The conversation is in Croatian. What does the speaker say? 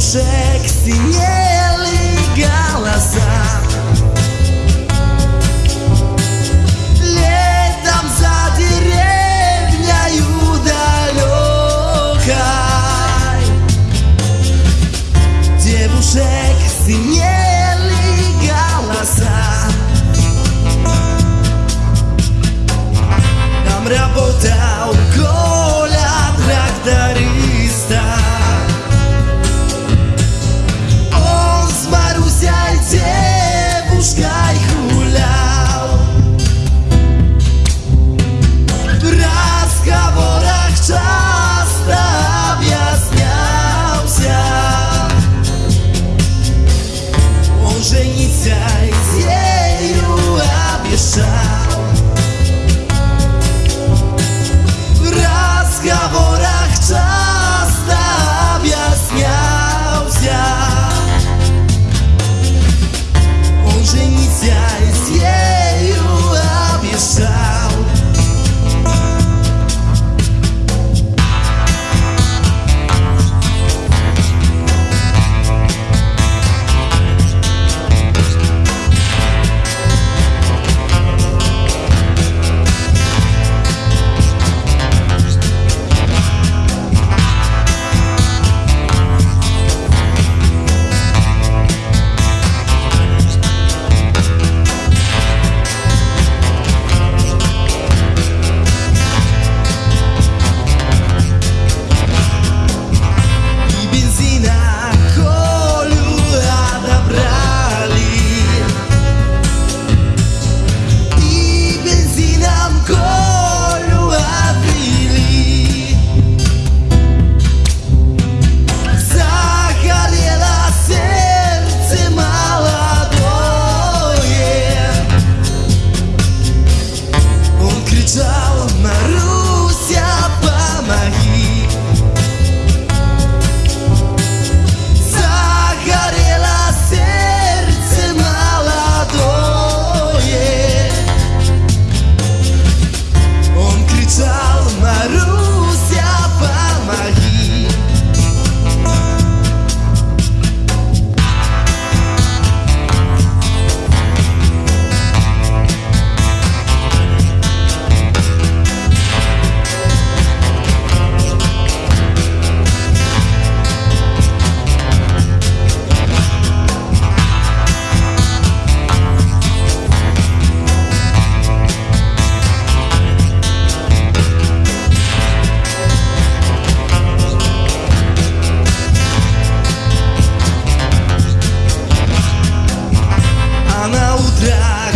Višek si je li galasa рано утра